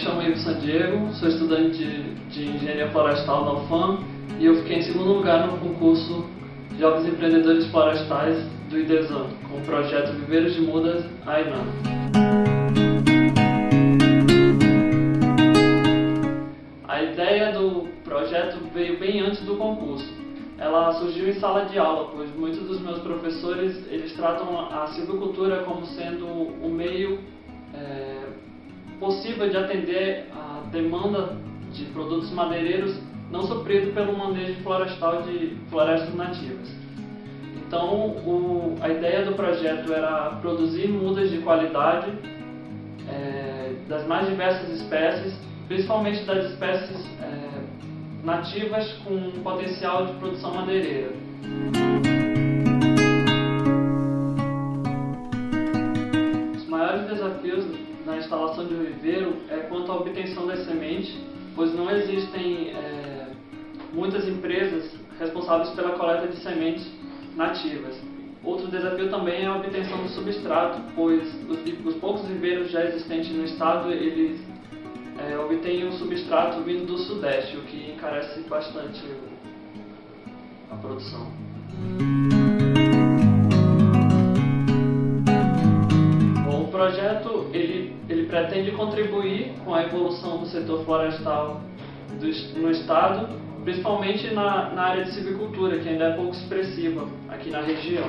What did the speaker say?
chamo Ivo San Diego, sou estudante de, de Engenharia Florestal da UFAM e eu fiquei em segundo lugar no concurso Jovens Empreendedores Florestais do IDESAN, com o projeto Viveiros de Mudas AINAM. A ideia do projeto veio bem antes do concurso. Ela surgiu em sala de aula, pois muitos dos meus professores eles tratam a silvicultura como sendo o meio é, possível de atender a demanda de produtos madeireiros não suprido pelo manejo florestal de florestas nativas. Então, o, a ideia do projeto era produzir mudas de qualidade é, das mais diversas espécies, principalmente das espécies é, nativas com potencial de produção madeireira. Os maiores desafios na instalação de um viveiro é quanto à obtenção das sementes, pois não existem é, muitas empresas responsáveis pela coleta de sementes nativas. Outro desafio também é a obtenção do substrato, pois os, os poucos viveiros já existentes no estado eles é, obtêm o substrato vindo do sudeste, o que encarece bastante a produção. Bom, o projeto pretende contribuir com a evolução do setor florestal do, no estado principalmente na, na área de silvicultura, que ainda é pouco expressiva aqui na região.